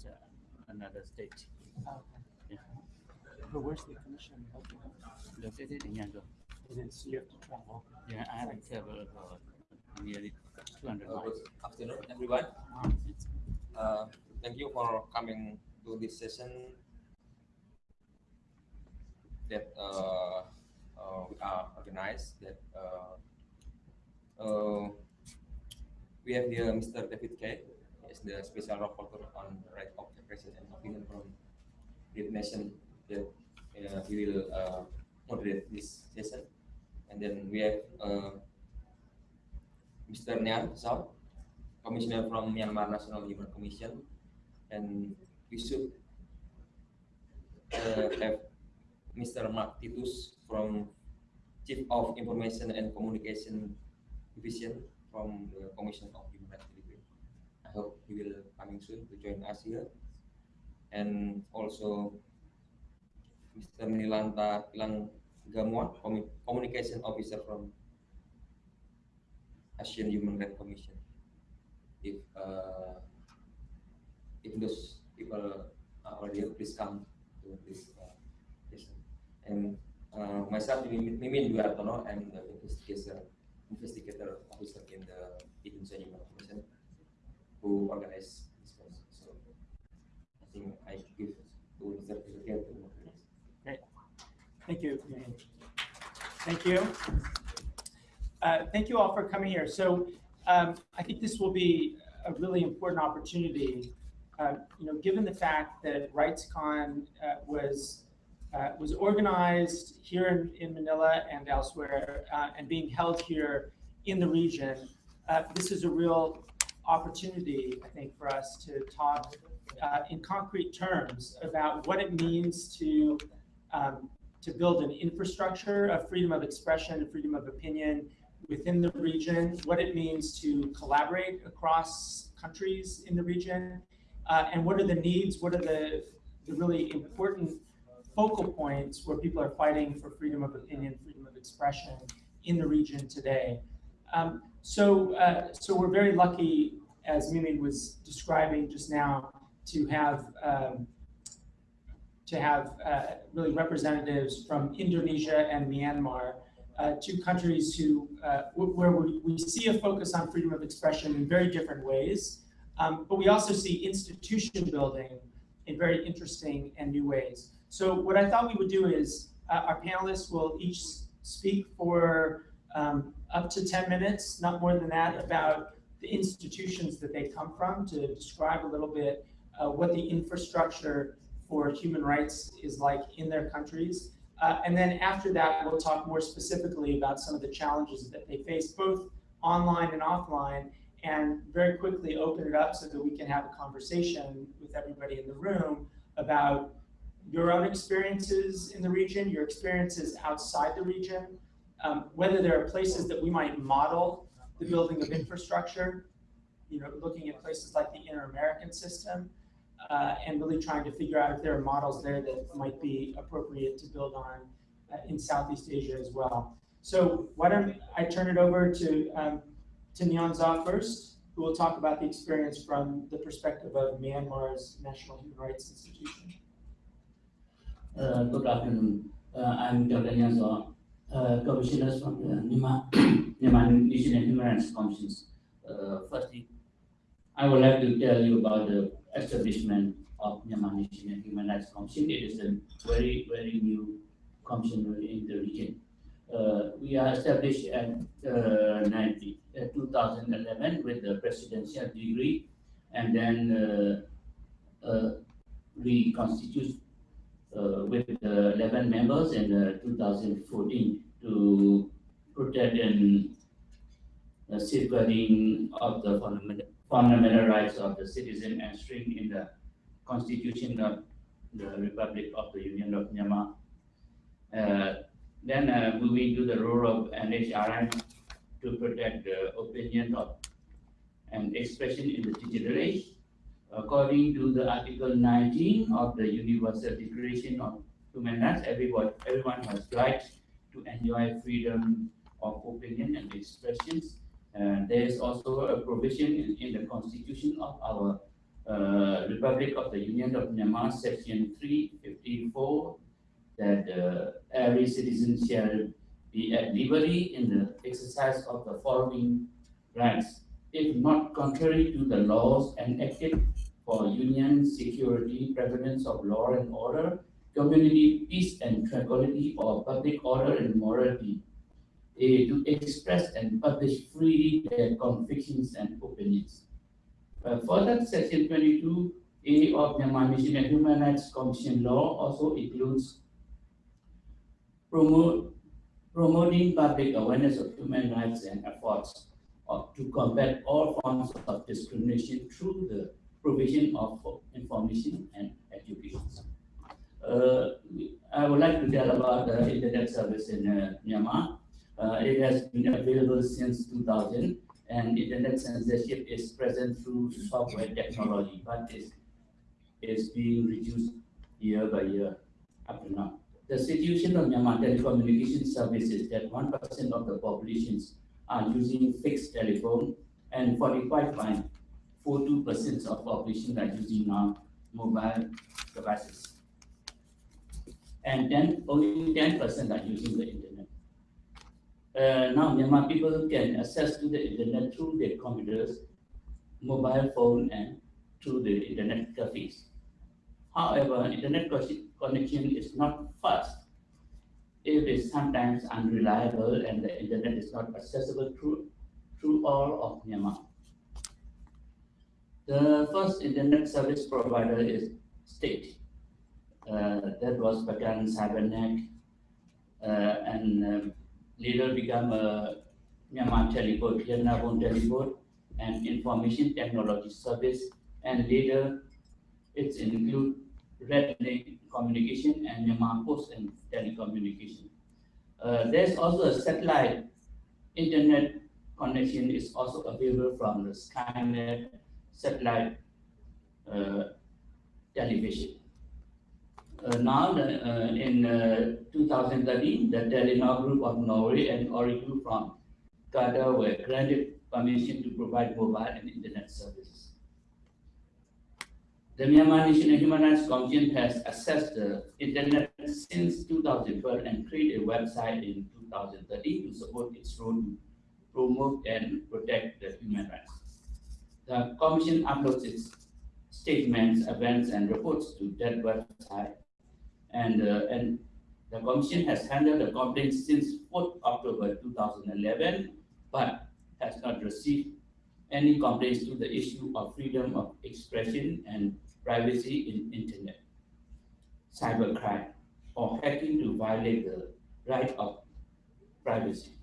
it's uh, another state. Okay. Yeah. But where's the commission located? Located in Yangon. It is, you have to travel. Yeah, I haven't traveled for nearly 200 Uh, miles. Good afternoon, everyone. Uh, Thank you for coming to this session that uh, uh, we are organized that uh, uh, we have here Mr. David Kaye. Is the special rapporteur on right of expression and opinion from the nation that uh, he will uh, moderate this session. And then we have uh, Mr. Nyan Sao, commissioner from Myanmar National Human Commission, and we should uh, have Mr. Mark Titus from Chief of Information and Communication Division from the Commission of. I hope he will coming soon to join us here, and also Mr. Nilanta Ilang Gamwa, Communication Officer from Asian Human Rights Commission. If uh, if those people are already please come to this uh. And uh, myself, Mimin Dwi I'm the investigator investigator officer in the Indonesia Human who organize this process. So I think I give it to Mr. Secretary to organize. Thank you. Thank you. Uh, Thank you all for coming here. So um, I think this will be a really important opportunity. uh, You know, given the fact that RightsCon uh, was, uh, was organized here in, in Manila and elsewhere uh, and being held here in the region, uh, this is a real opportunity, I think, for us to talk uh, in concrete terms about what it means to um, to build an infrastructure of freedom of expression and freedom of opinion within the region, what it means to collaborate across countries in the region, uh, and what are the needs, what are the, the really important focal points where people are fighting for freedom of opinion, freedom of expression in the region today. Um, so, uh, so we're very lucky, as Mimi was describing just now, to have um, to have uh, really representatives from Indonesia and Myanmar, uh, two countries who, uh, where we, see a focus on freedom of expression in very different ways, um, but we also see institution building in very interesting and new ways. So what I thought we would do is uh, our panelists will each speak for um, up to 10 minutes, not more than that, about the institutions that they come from to describe a little bit uh, what the infrastructure for human rights is like in their countries. Uh, and then after that, we'll talk more specifically about some of the challenges that they face, both online and offline, and very quickly open it up so that we can have a conversation with everybody in the room about your own experiences in the region, your experiences outside the region, um, whether there are places that we might model the building of infrastructure, you know, looking at places like the Inter-American system, uh, and really trying to figure out if there are models there that might be appropriate to build on uh, in Southeast Asia as well. So why don't I turn it over to um, to Nyan Za first, who will talk about the experience from the perspective of Myanmar's National Human Rights Institution. Uh, Good afternoon. Uh, I'm Dr. Nyanzo, uh, Commissioner from the NIMA, NIMA Myanmar National Human Rights Commissions. Uh, Firstly, I would like to tell you about the establishment of Myanmar National Human Rights Commission. It is a very, very new commission in the region. Uh, We are established at uh, 90 uh, 2011 with the presidential degree and then uh, uh, reconstitute uh, with uh, 11 members in uh, 2014 to protect and uh, safeguarding of the fundamental, fundamental rights of the citizen and string in the constitution of the Republic of the Union of Myanmar. Uh, then uh, moving to the role of NHRM to protect the opinion of and expression in the digital age according to the Article 19 of the Universal Declaration of Human Rights, everyone, everyone has rights to enjoy freedom of opinion and expressions. And there is also a provision in, in the constitution of our uh, Republic of the Union of Myanmar, Section 354, that uh, every citizen shall be at liberty in the exercise of the following rights, if not contrary to the laws enacted for union security, prevalence of law and order, community peace and tranquility, or public order and morality, to express and publish freely their convictions and opinions. Uh, further, Section 22A of Myanmar Nation and Human Rights Commission law also includes promote, promoting public awareness of human rights and efforts to combat all forms of discrimination through the provision of information and education. Uh, I would like to tell about the internet service in uh, Myanmar. Uh, it has been available since 2000 and internet censorship is present through software technology, but is, is being reduced year by year up to now. The situation of Myanmar telecommunication service is that 1% of the populations are using fixed telephone and 45.42% of population are using now mobile devices. And then only 10% are using the internet. Uh, now Myanmar people can access to the internet through their computers, mobile phone, and through the internet cafes. However, internet connection is not fast. It is sometimes unreliable and the internet is not accessible through, through all of Myanmar. The first internet service provider is state. Uh, that was Bagan Cybernet, uh, and um, later become a Myanmar Teleport, Yatanarpon Teleport, and Information Technology Service, and later it's include Red Communication and Myanmar Post and Telecommunication. Uh, there's also a satellite internet connection is also available from the Skynet satellite uh, television. Uh, now, uh, in uh, 2013, the Telenor Group of Norway and Ooredoo from Qatar were granted permission to provide mobile and internet services. The Myanmar National Human Rights Commission has assessed the internet since 2012 and created a website in 2013 to support its role to promote and protect the human rights. The commission uploads its statements, events, and reports to that website. And, uh, and the commission has handled the complaints since 4th October 2011, but has not received any complaints to the issue of freedom of expression and privacy in internet, cybercrime, or hacking to violate the right of privacy.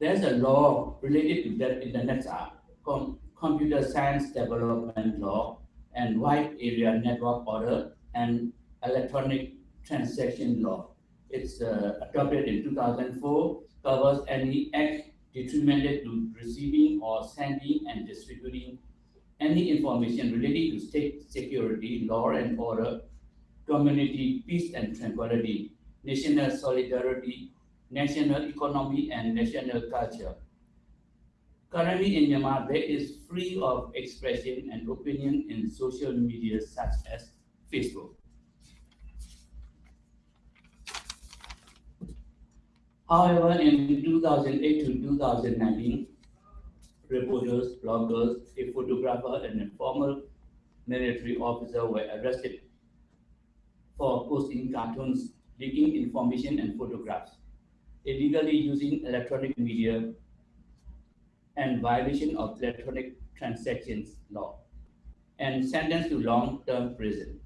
There's a law related to that Internet Act, com- Computer Science Development Law, and Wide Area Network Order and Electronic Transaction Law. It's uh, adopted in 2004, covers any act detrimental to receiving or sending and distributing any information relating to state security, law and order, community peace and tranquility, national solidarity, national economy, and national culture. Currently in Myanmar, there is free of expression and opinion in social media such as Facebook. However, in 2008 to 2019, reporters, bloggers, a photographer, and a former military officer were arrested for posting cartoons, leaking information and photographs, illegally using electronic media, and violation of electronic transactions law, and sentenced to long-term prison.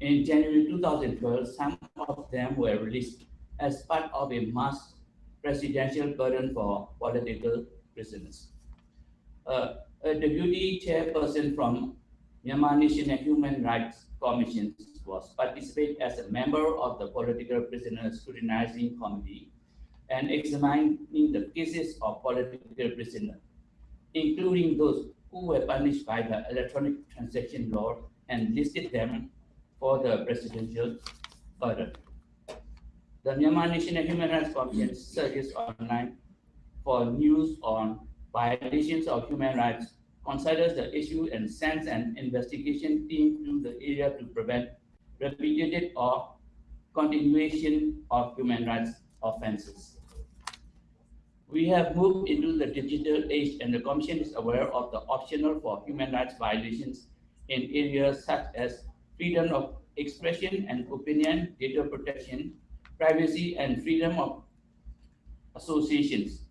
In January 2012, some of them were released as part of a mass presidential pardon for political prisoners. Uh, a deputy chairperson from Myanmar National Human Rights Commission was participate as a member of the political prisoner scrutinizing committee and examining the cases of political prisoners, including those who were punished by the electronic transaction law and listed them for the presidential pardon. The Myanmar National Human Rights Commission searches online for news on violations of human rights considers the issue and sends an investigation team to the area to prevent repeated or continuation of human rights offenses. We have moved into the digital age and the Commission is aware of the optional for human rights violations in areas such as freedom of expression and opinion, data protection, privacy, and freedom of associations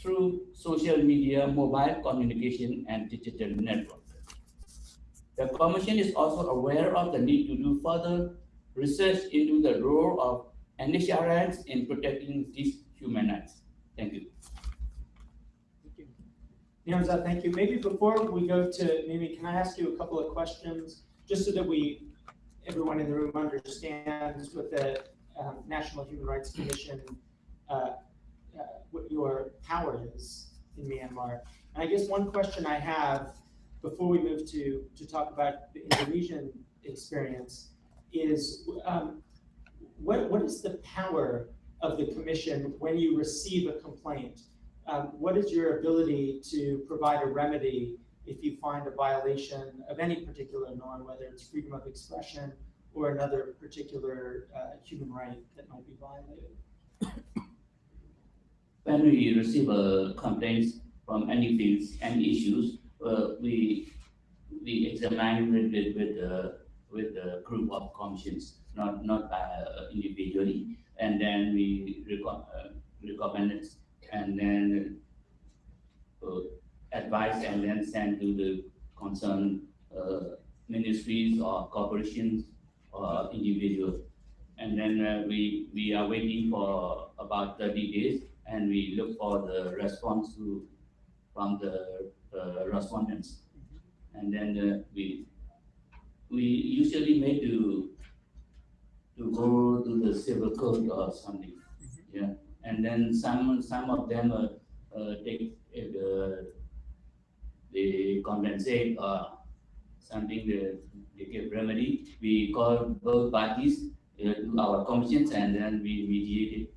through social media, mobile communication, and digital network. The Commission is also aware of the need to do further research into the role of NHRIs in protecting these human rights. Thank you. Thank you. Niamza, thank you. Maybe before we go to Mimi, can I ask you a couple of questions, just so that we, everyone in the room understands what the um, National Human Rights Commission, uh, uh, what your power is in Myanmar. And I guess one question I have before we move to, to talk about the Indonesian experience is um, what, what is the power of the commission when you receive a complaint? Um, what is your ability to provide a remedy if you find a violation of any particular norm, whether it's freedom of expression or another particular uh, human right that might be violated? When we receive a complaints from any fields, any issues, uh, we we examine it with with the with the group of commissions, not not uh, individually, and then we reco- uh, recommend it, and then uh, advise and then send to the concerned uh, ministries or corporations or individuals. And then uh, we we are waiting for about 30 days, and we look for the response to from the uh, respondents. And then uh, we we usually make to to go to the civil code or something. Yeah, and then some some of them uh, uh, take uh, they compensate or something they, they give remedy. We call both parties uh, to our commissions and then we mediate it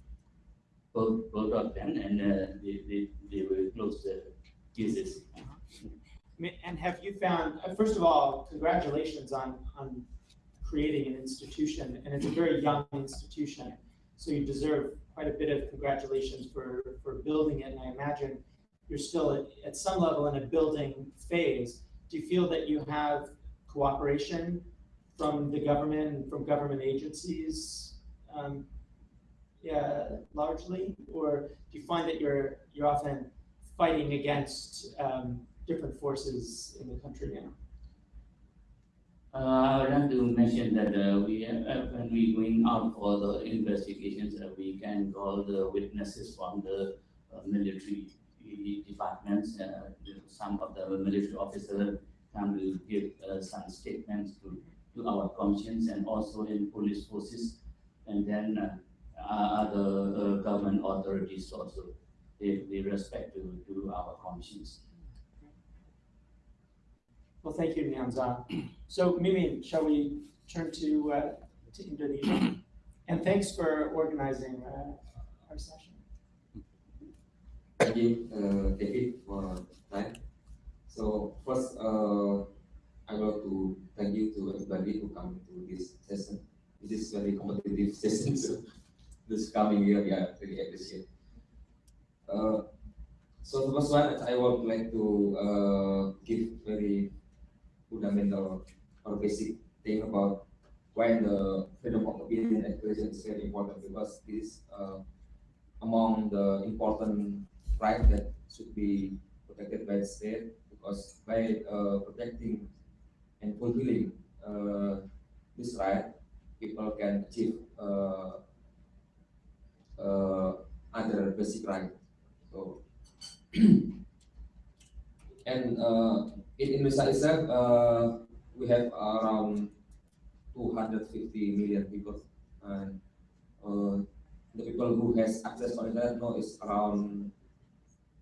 both both of them and uh, they, they, they will close cases. And have you found, uh, first of all, congratulations on, on creating an institution, and it's a very young institution. So you deserve quite a bit of congratulations for, for building it, and I imagine you're still at, at some level in a building phase. Do you feel that you have cooperation from the government and from government agencies? um, Yeah, largely, or do you find that you're, you're often fighting against, um, different forces in the country now? Uh, I would like to mention that uh, we, uh, when we going out for the investigations, uh, we can call the witnesses from the uh, military departments. Uh, some of the military officers to give some statements to, to our commissions and also in police forces. And then other uh, government authorities also, they, they respect to, to our commissions. Well, thank you, Niamza. So Mimi, shall we turn to, uh, to Indonesia? And thanks for organizing, uh, our session. Thank you, uh, David, for time. So first, uh, I want to thank you to everybody who come to this session. This is very competitive session, so this coming year, yeah, really appreciate. Uh, so the first one, I would like to uh, give very fundamental or basic thing about why the freedom of opinion and expression is very important because this is uh, among the important right that should be protected by the state because by uh, protecting and fulfilling uh, this right, people can achieve uh, other basic right. So, and uh, in Indonesia itself, uh, we have around 250 million people, and the people who has access to internet now is around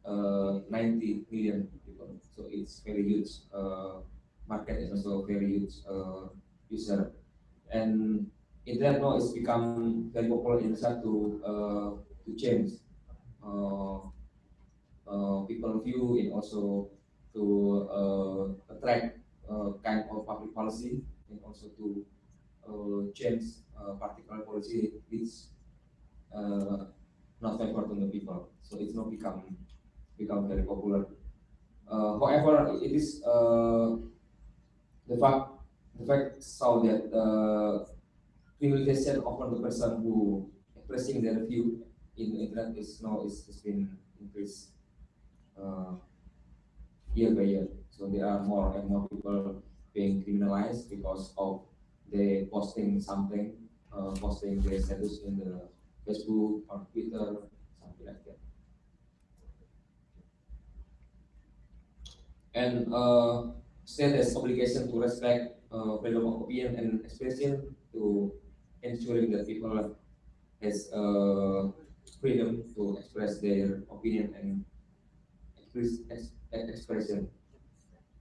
uh, 90 million people. So it's very huge uh, market and also very huge uh, user. And internet now is become very popular in Indonesia to uh, to change uh, uh, people view and also to uh, attract uh, kind of public policy and also to uh, change uh, particular policy which uh, not favor to the people. So it's not become become very popular. Uh, however, it is uh, the fact the fact so that uh, criminalization of the person who expressing their view in internet is now is has been increased uh, year by year. So there are more and more people being criminalized because of they posting something, uh, posting their status in the Facebook or Twitter, something like that. And uh, state obligation to respect uh, freedom of opinion and expression to ensuring that people has uh, freedom to express their opinion and express ex, expression.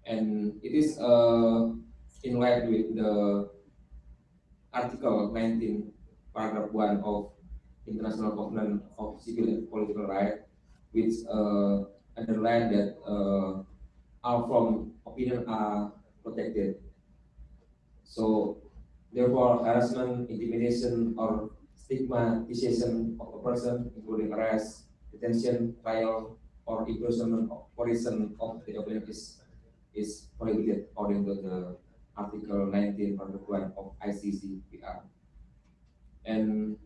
And it is uh, in line with the Article 19, paragraph 1 of International Covenant of Civil and Political Rights, which uh, underline that uh, all form opinion are protected. So, therefore, harassment, intimidation, or stigmatization of a person, including arrest, detention, trial, or imprisonment or prison of the opinion is, is prohibited according to the Article 19, Paragraph 1 of ICCPR. And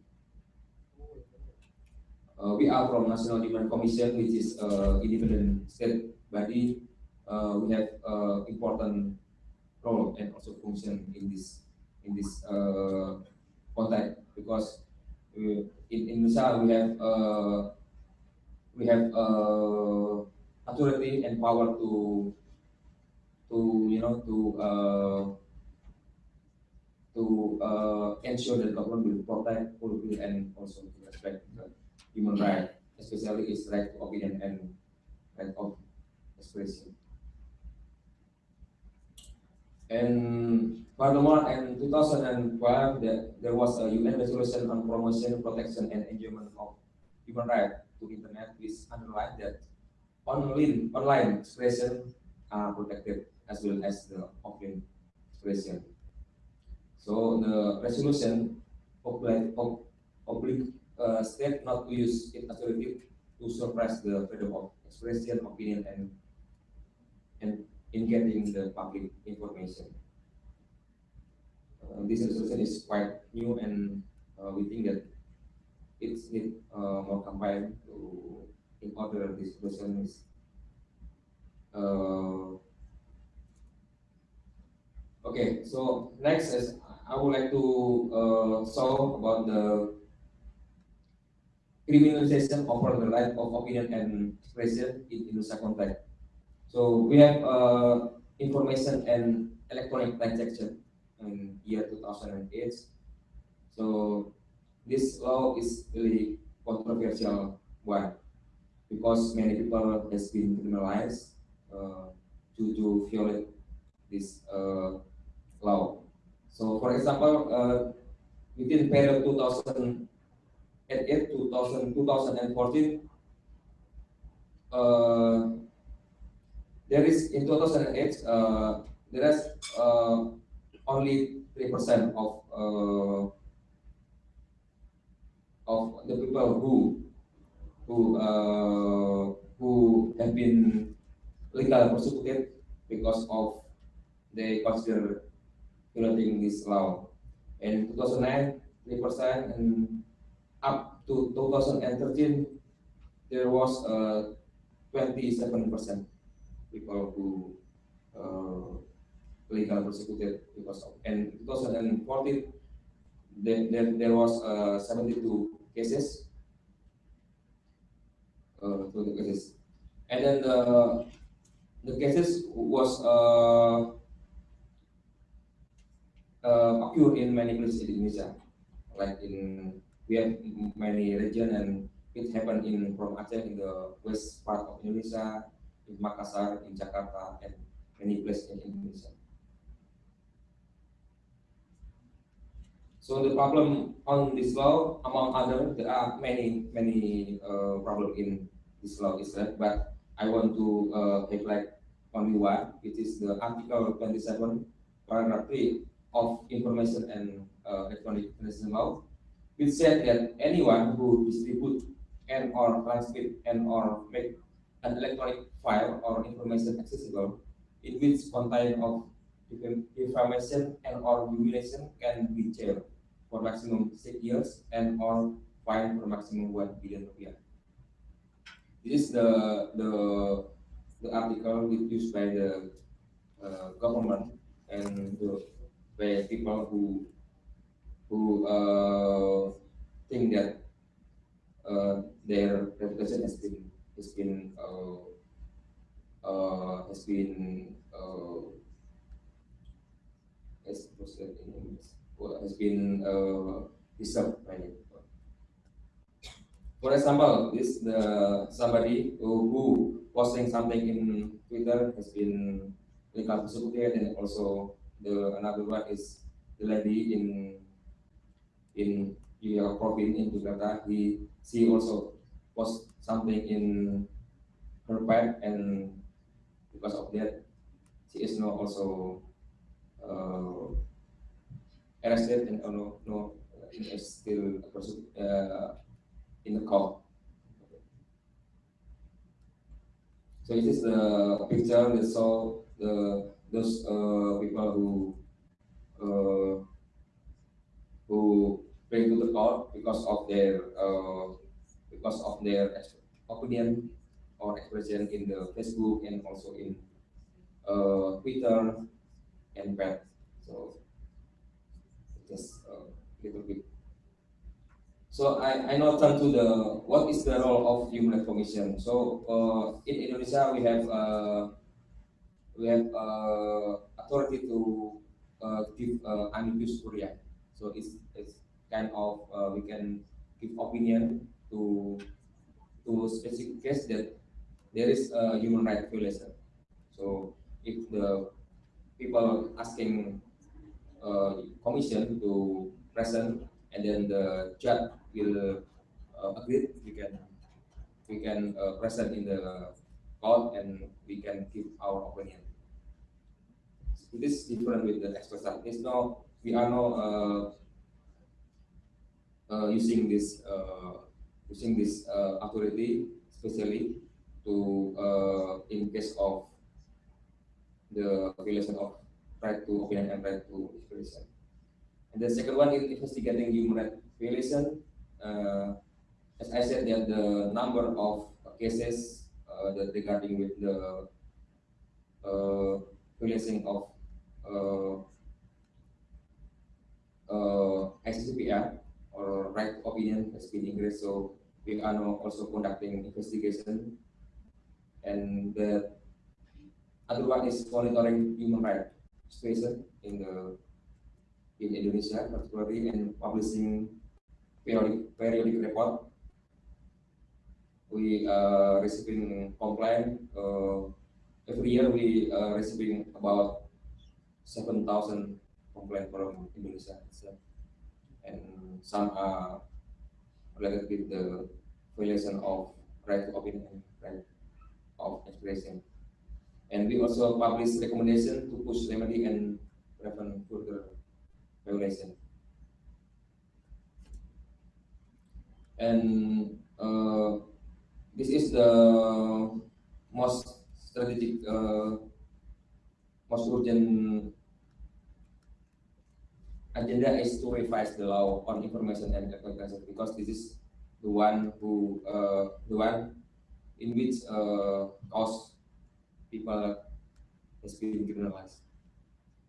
uh, we are from National Human Commission, which is uh, independent state body. Uh, we have uh, important role and also function in this in this uh, context because we, in Indonesia we have uh, we have uh, authority and power to to you know to uh, to uh, ensure that government will protect, fulfill, and also respect the human right, especially its right to opinion and right of expression. And furthermore, in 2012, there, was a UN resolution on promotion, protection, and enjoyment of human rights to internet, which underlined that online, online expression are protected as well as the offline expression. So the resolution oblig, oblig uh, state not to use it authority to suppress the freedom of expression, opinion, and and in getting the public information. Uh, this resolution is quite new, and uh, we think that it's need uh, more combined to in order this resolution is uh, Okay, so next is I would like to uh, show about the criminalization of the right of opinion and expression in Indonesia context. So we have uh, information and electronic transaction in year 2008. So this law is really controversial one because many people has been criminalized uh, due to violate this uh, law. So for example, uh, within period 2008 2000, 2014, uh, there is in 2008 uh, there is uh, only three percent of uh, of the people who who uh, who have been legal persecuted because of they consider violating this law. In 2009, 3%, and up to 2013, there was uh, 27% people who uh, legal persecuted because of, and 2014, there, there, there was uh, 72 cases, uh, cases. And then the, the cases was uh, uh, in many places in Indonesia. Like in we have many region and it happened in from Aceh in the west part of Indonesia, in Makassar, in Jakarta, and many places in Indonesia. So the problem on this law, among other, there are many many uh, problem in this law Israel, but I want to uh, highlight only one, which is the Article 27, Paragraph 3 of Information and uh, Electronic Communication Law, which said that anyone who distribute and or transmit and or make an electronic file or information accessible in which content of information and or humiliation can be jailed for maximum six years and or fined for maximum one billion rupiah. This is the the the article used by the uh, government and the by people who who uh, think that uh, their reputation has been has been uh, uh, has been uh, as what's that in English? Well, has been uh, disturbed by it. For example, this the somebody who, who posting something in Twitter has been legal persecuted, and also the another one is the lady in in your province in Jakarta. He she also post something in her page, and because of that, she is now also uh, arrested and uh, no no is still uh, in the court. So this is the picture that show the those uh, people who uh, who bring to the court because of their uh, because of their opinion or expression in the Facebook and also in uh, Twitter and web. So just a little bit. So I, I now turn to the what is the role of human rights commission. So uh, in Indonesia we have uh, we have uh, authority to uh, give uh, amicus curiae. So it's, it's kind of uh, we can give opinion to to specific case that there is a human right violation. So if the people asking uh, commission to present and then the judge will uh, agree, we can we can uh, present in the court and we can give our opinion. It is different with the expert side. It's no, we are now uh, uh, using this uh, using this uh, authority especially to uh, in case of the violation of right to opinion and right to expression. And the second one is investigating human rights violation. Uh, as I said, that the number of cases uh, that regarding with the uh, violation of uh, uh, ICCPR or right opinion has been increased. So we are now also conducting investigation, and the other one is monitoring human rights situation in the in Indonesia, particularly and publishing periodic periodic report. We are receiving complaint uh, every year. We are receiving about seven thousand complaint from Indonesia itself, and some are related with the violation of right to opinion and right of expression. And we also publish recommendation to push remedy and prevent further violation. And uh, this is the most strategic, uh, most urgent agenda is to revise the law on information and communication because this is the one who uh, the one in which uh, cause people has been criminalized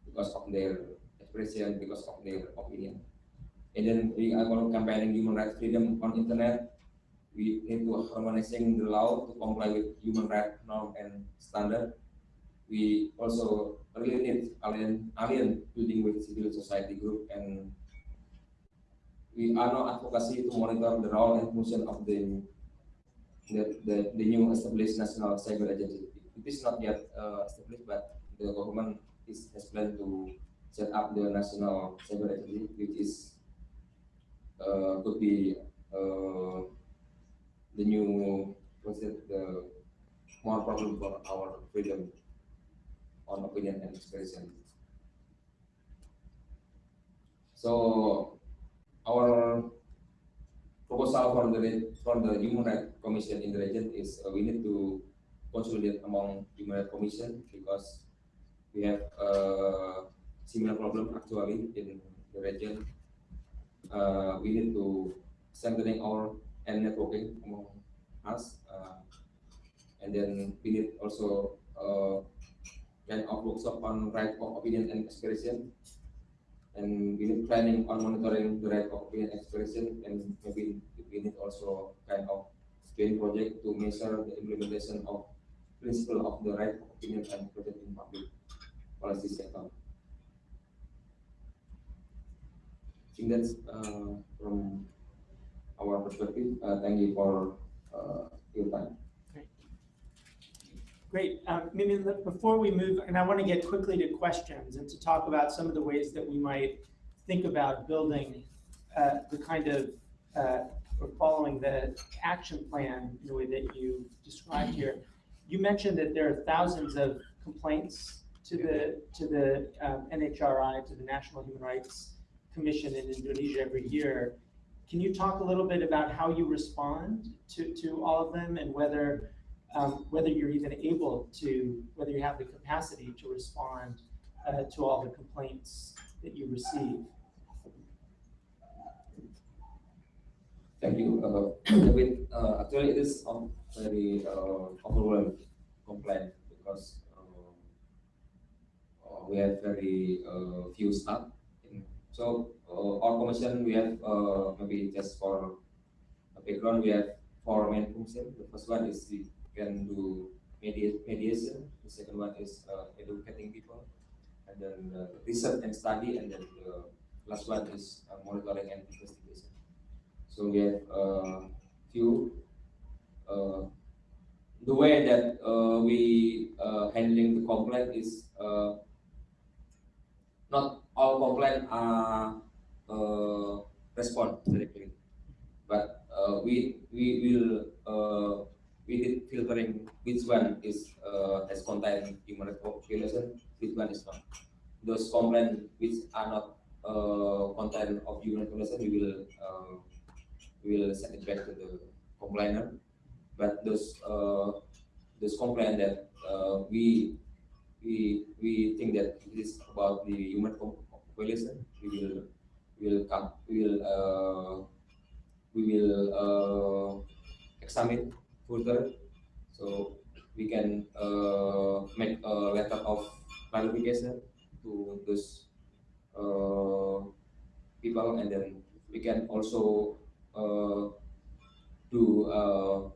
because of their expression, because of their opinion. And then we are campaigning human rights freedom on internet. We need to harmonizing the law to comply with human rights norm and standard. We also need alien, alien building with civil society group and we are now advocacy to monitor the role and function of the the, the, the new established national cyber agency. It is not yet uh, established, but the government is has planned to set up the national cyber agency, which is uh, could be uh, the new what's it the more problem for our freedom on opinion and expression. So our proposal from the from the Human Rights Commission in the region is uh, we need to consolidate among Human Rights Commission because we have a similar problem actually in the region. Uh, we need to strengthening our and networking among us, uh, and then we need also kind of workshop on right of opinion and expression and we need planning on monitoring the right of opinion expression and maybe we need also kind of joint project to measure the implementation of principle of the right of opinion and expression in public policy sector. I think that's uh, from our perspective. Uh, thank you for uh, your time. Great. Um, before we move, and I want to get quickly to questions and to talk about some of the ways that we might think about building uh, the kind of, uh, or following the action plan in the way that you described here. You mentioned that there are thousands of complaints to the, to the um, NHRI, to the National Human Rights Commission in Indonesia every year. Can you talk a little bit about how you respond to, to all of them and whether um, whether you're even able to, whether you have the capacity to respond uh, to all the complaints that you receive. Thank you. Uh, with, uh, actually, it is um, very uh, overwhelmed complaint because uh, we have very uh, few staff. So our commission we have maybe just for a background we have four main functions. The first one is we can do media, mediation. The second one is uh, educating people, and then research and study, and then the last one is uh, monitoring and investigation. So we have a few. Uh, the way that uh, we uh, handling the complaint is uh, not all complaint are uh, respond directly, but we we will we did filtering which one is uh, has contain human rights which one is not. Those complaint which are not uh, content of human violation, we will uh, we will send it back to the complainer. But those uh, those complaint that uh, we we we think that it is about the human violation, we will we will come we will uh, we will uh, examine further, so we can uh, make a letter of clarification to those uh, people, and then we can also uh, do uh,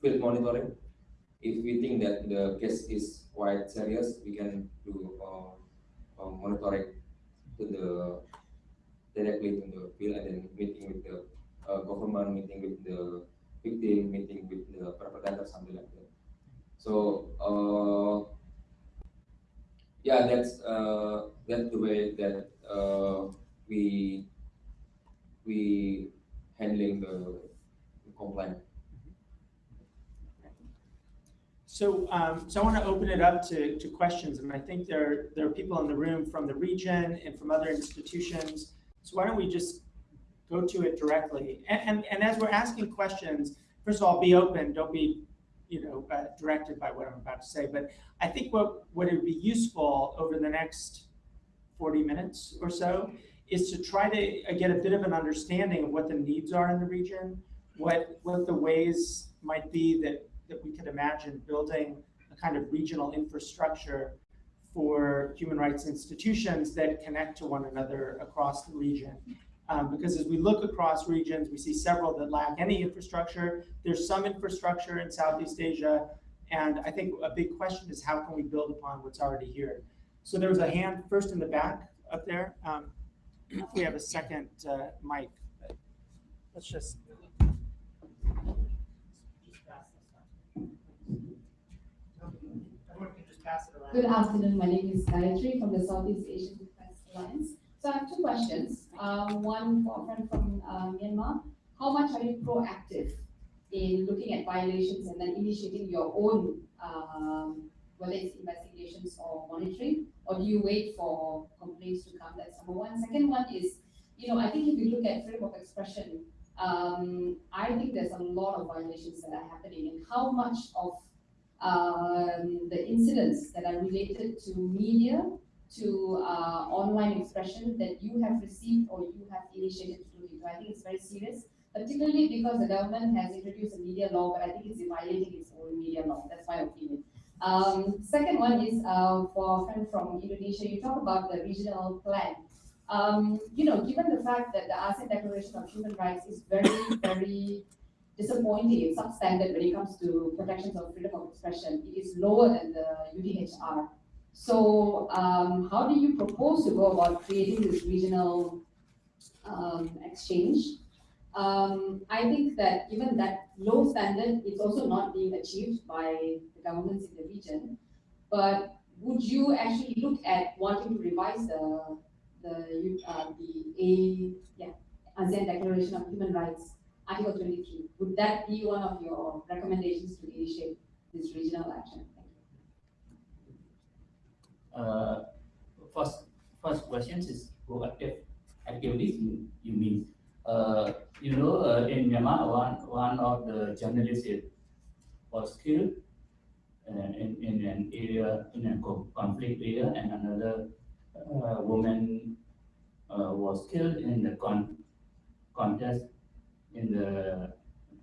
field monitoring. If we think that the case is quite serious, we can do uh, uh, monitoring to the directly to the field and then meeting with the government, meeting with the victim, meeting with the perpetrator, something like that. So uh, yeah, that's uh, that's the way that uh, we we handling the complaint. So, um, so I want to open it up to, to questions, and I think there, there are people in the room from the region and from other institutions. So why don't we just go to it directly? And, and, and as we're asking questions, first of all, be open, don't be, you know, uh, directed by what I'm about to say. But I think what, what would be useful over the next 40 minutes or so is to try to uh, get a bit of an understanding of what the needs are in the region, what, what the ways might be that, that we could imagine building a kind of regional infrastructure for human rights institutions that connect to one another across the region. Um, because as we look across regions, we see several that lack any infrastructure. There's some infrastructure in Southeast Asia. And I think a big question is how can we build upon what's already here? So there was a hand first in the back up there. Um, if we have a second uh, mic, let's just. Good afternoon. My name is Gayatri from the Southeast Asian Defense Alliance. So I have two questions. Um, one for a friend from uh, Myanmar. How much are you proactive in looking at violations and then initiating your own um, whether it's investigations or monitoring? Or do you wait for complaints to come? That's number one. Second one is, you know, I think if you look at freedom of expression, um, I think there's a lot of violations that are happening and how much of um, the incidents that are related to media, to uh, online expression that you have received or you have initiated to look into. I think it's very serious, particularly because the government has introduced a media law, but I think it's violating its own media law. That's my opinion. Um, second one is uh, for a friend from Indonesia. You talk about the regional plan. Um, you know, given the fact that the ASEAN Declaration of Human Rights is very, very disappointing, it's substandard when it comes to protections of freedom of expression. It is lower than the UDHR. So um, how do you propose to go about creating this regional um, exchange? Um, I think that given that low standard, it's also not being achieved by the governments in the region. But would you actually look at wanting to revise the the uh, the A yeah ASEAN Declaration of Human Rights, Article 23? Would that be one of your recommendations to initiate this regional action? Uh, first first question is proactive activities you, you mean uh, you know uh, in Myanmar one one of the journalists was killed uh, in, in an area in a conflict area and another uh, woman uh, was killed in the con- contest in the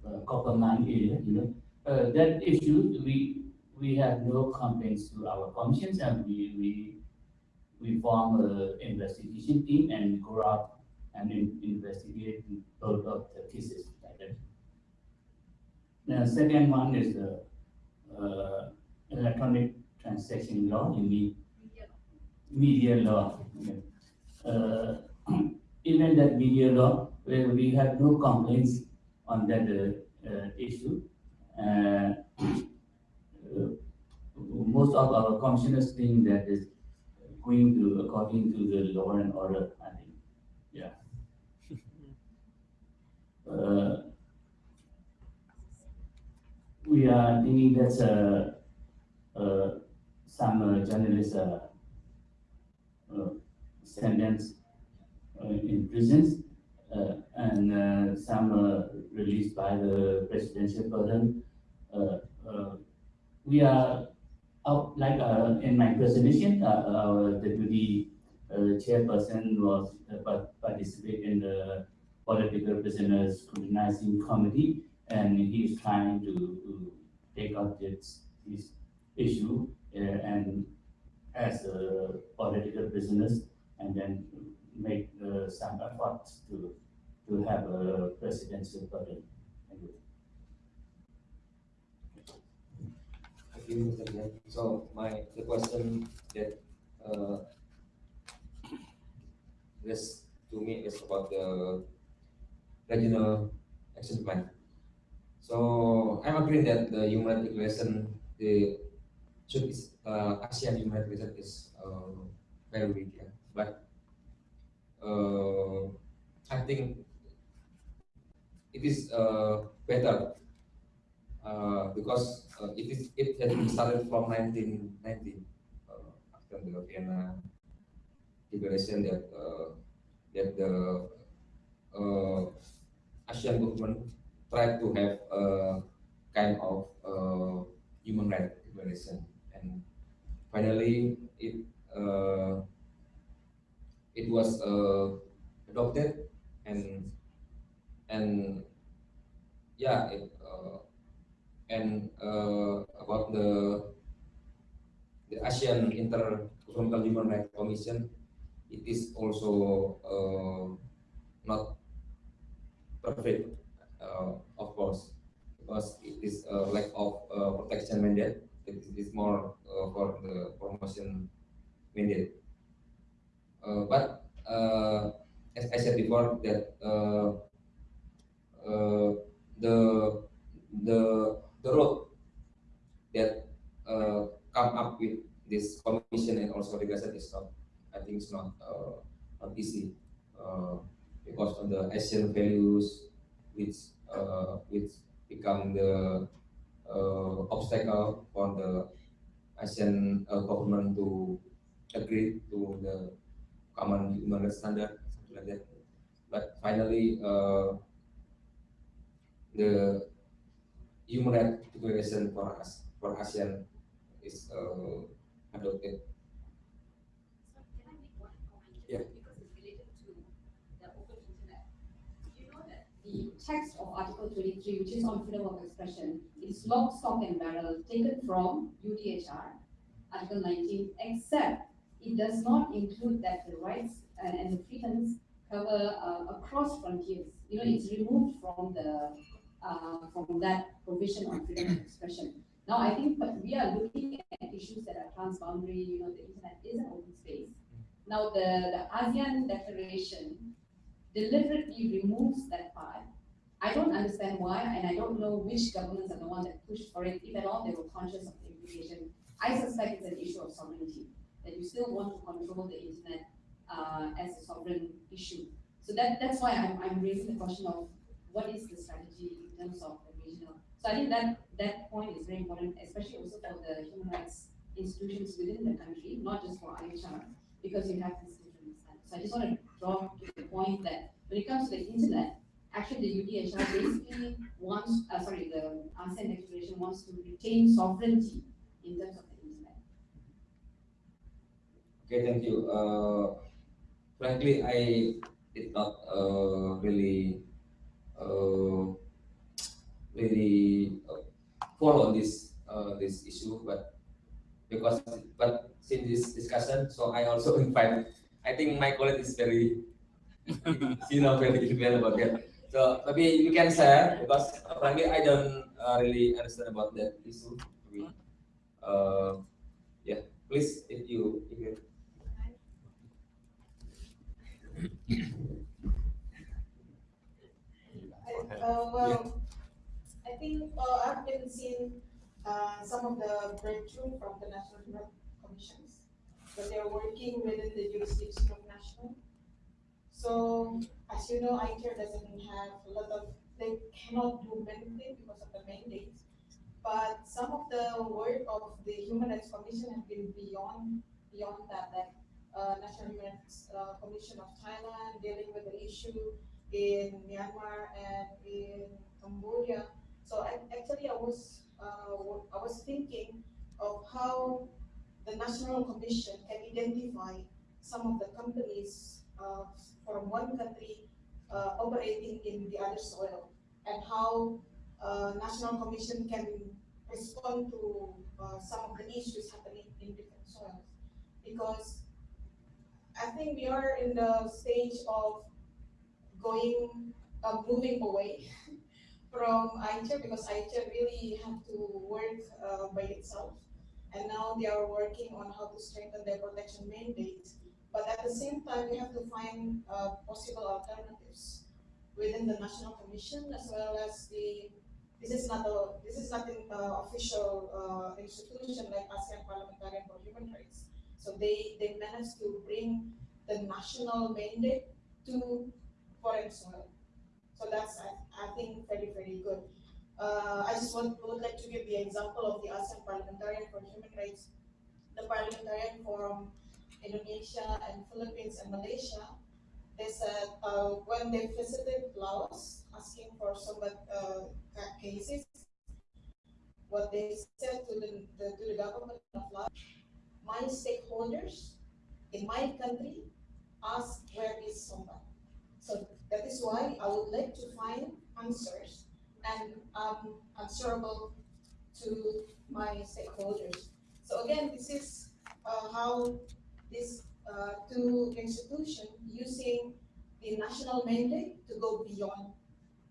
uh, copper mine area you know. That issue we we have no complaints to our commissions and we, we, we form an investigation team and go out and in, investigate both of the cases like that. The second one is the, uh, electronic transaction law, you mean media law. yeah. Uh, even that media law, where we have no complaints on that, uh, uh, issue. Uh, uh, most of our commissioners think that is going to according to the law and order, I think, yeah. Uh, We are thinking that, uh, uh, some uh, journalists, uh, uh, sentenced uh, in prisons, uh, and, uh, some, uh, released by the presidential pardon. Uh, uh, we are like, uh, in my presentation, uh, deputy, uh, chairperson was, uh, participate in the political prisoners scrutinizing committee, and he is trying to, to take up this, this issue, uh, and as, uh, political prisoners, and then make, uh, some efforts to, to have a presidential pardon. Thank you. Thank you, Mr. So my, the question that, uh, this to me is about the regional action plan. So I'm agreeing that the human rights the should is, uh, ASEAN human rights is, uh, very weak, yeah. But, uh, I think it is, uh, better because uh, it is it has been started from 1990 uh, after the Vienna Declaration that uh, that the uh, Asian government tried to have a kind of uh, human rights declaration and finally it uh, it was uh, adopted and and yeah it, uh, and uh, about the the ASEAN Intergovernmental Human Rights Commission, it is also uh, not perfect, uh, of course, because it is a lack of uh, protection mandate. It is more uh, for the promotion mandate. Uh, but as I said before, that the the the road that uh, come up with this commission and also regulation is not, I think it's not, uh, not easy, uh, because of the Asian values which, uh, which become the, uh, obstacle for the Asian uh, government to agree to the common human rights standard, something like that. But finally, uh, the human rights declaration for us for ASEAN is uh, adopted. So can I make one comment? Yeah. Because it's related to the open internet. You know that the text of Article twenty-three, which is on freedom of expression, is lock, stock and barrel taken from UDHR, Article nineteen, except it does not include that the rights and, and the freedoms cover uh, across frontiers. You know, it's removed from the, uh, from that provision on freedom of expression. Now, I think, we are looking at issues that are transboundary, you know, the internet is an open space. Now, the, the ASEAN declaration deliberately removes that part. I don't understand why, and I don't know which governments are the one that pushed for it, if at all they were conscious of the implication. I suspect it's an issue of sovereignty, that you still want to control the internet uh, as a sovereign issue. So that, that's why I'm, I'm raising the question of what is the strategy in terms of the regional. So I think that, that point is very important, especially also for the human rights institutions within the country, not just for IHR, because you have this different. So I just want to draw to the point that when it comes to the internet, actually the UDHR basically wants, uh, sorry, the ASEAN declaration wants to retain sovereignty in terms of the internet. Okay, thank you. Uh, frankly, I did not uh, really really uh, follow this uh, this issue, but because but since this discussion, so I also invite. I think my colleague is very, you know, very well about that. So maybe you can share because frankly I don't uh, really understand about that issue. Uh, yeah, please if you if you Uh, well, I think, uh, I've been seeing, uh, some of the breakthrough from the National Human Commissions, but they're working within the jurisdiction of national. So, as you know, AICHR doesn't have a lot of, they cannot do many things because of the mandate. But some of the work of the Human Rights Commission have been beyond, beyond that, that, uh, National Human Rights, uh, Commission of Thailand dealing with the issue in Myanmar and in Cambodia. So I, actually, I was, uh, I was thinking of how the National Commission can identify some of the companies, uh, from one country, uh, operating in the other soil, and how, uh, National Commission can respond to, uh, some of the issues happening in different soils. Because I think we are in the stage of going, uh, moving away from AICHR because AICHR really have to work, uh, by itself. And now they are working on how to strengthen their protection mandate. But at the same time, we have to find, uh, possible alternatives within the National Commission as well as the, this is not a, this is not an, uh, official, uh, institution like ASEAN Parliamentarian for Human Rights. So they, they managed to bring the national mandate to soil. So that's, I, I think, very, very good. Uh, I just want, would like to give the example of the ASEAN Parliamentarian for Human Rights. The Parliamentarian from Indonesia and Philippines and Malaysia, they said, uh, when they visited Laos, asking for some, uh, cases, what they said to the, the, to the government of Laos, my stakeholders in my country ask where is Sombath. So that is why I would like to find answers and um, answerable to my stakeholders. So again, this is uh, how these uh, two institutions using the national mandate to go beyond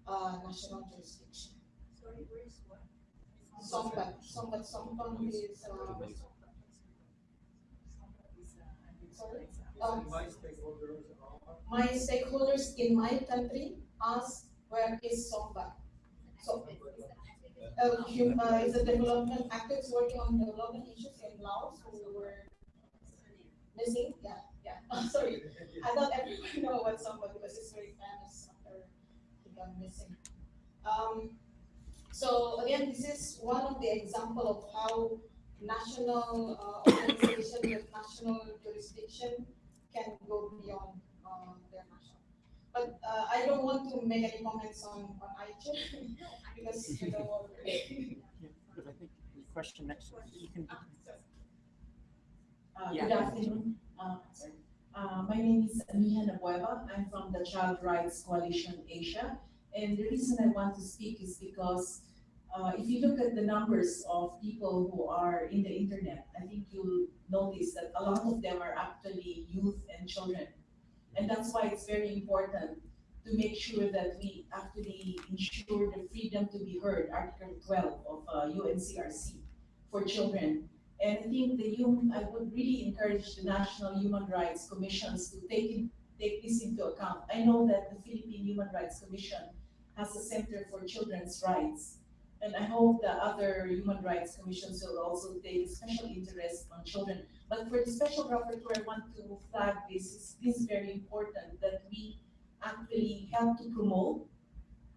uh, national jurisdiction. Sorry, where is what? Sombath, Sombath, Sombath is, uh, sorry? Um, my stakeholders in my country ask where is Sombath? So, uh, hum- uh, is a development, activists working on development issues in Laos who were missing, yeah, yeah, I'm sorry. I thought everyone know what Sombath because it's very famous after he gone missing. Um, so again, this is one of the example of how national uh, organization with national jurisdiction can go beyond. But uh, I don't want to make any comments on, on ICHIP because you know. Yeah, But I think the question next, you can, Uh, Yeah. Good afternoon. Uh, sorry. Uh, My name is Amihan Abueva. I'm from the Child Rights Coalition Asia. And the reason I want to speak is because uh, if you look at the numbers of people who are in the internet, I think you'll notice that a lot of them are actually youth and children. And that's why it's very important to make sure that we actually ensure the freedom to be heard, Article 12 of uh, UNCRC for children. And I think the hum, I would really encourage the National Human Rights Commissions to take in, take this into account. I know that the Philippine Human Rights Commission has a Center for Children's Rights. And I hope the other human rights commissions will also take special interest on children. But for the special rapporteur, I want to flag this, this is very important that we actually help to promote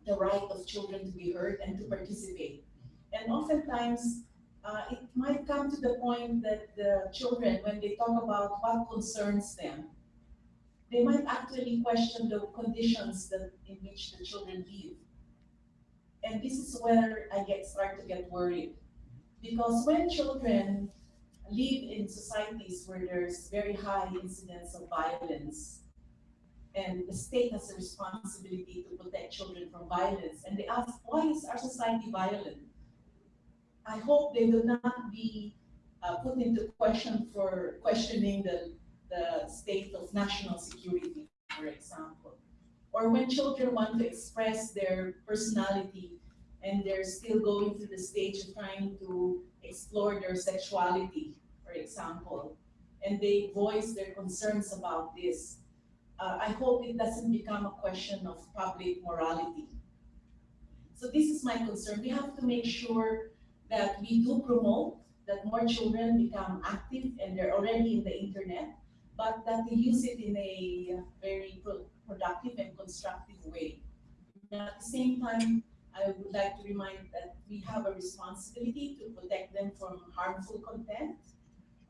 the right of children to be heard and to participate. And oftentimes, uh, it might come to the point that the children, when they talk about what concerns them, they might actually question the conditions that in which the children live. And this is where I get start to get worried. Because when children live in societies where there's very high incidence of violence, and the state has a responsibility to protect children from violence, and they ask, why is our society violent? I hope they will not be uh, put into question for questioning the, the state of national security, for example. Or when children want to express their personality and they're still going through the stage of trying to explore their sexuality, for example, and they voice their concerns about this. Uh, I hope it doesn't become a question of public morality. So this is my concern. We have to make sure that we do promote that more children become active and they're already in the internet, but that they use it in a very pro productive and constructive way. And at the same time, I would like to remind that we have a responsibility to protect them from harmful content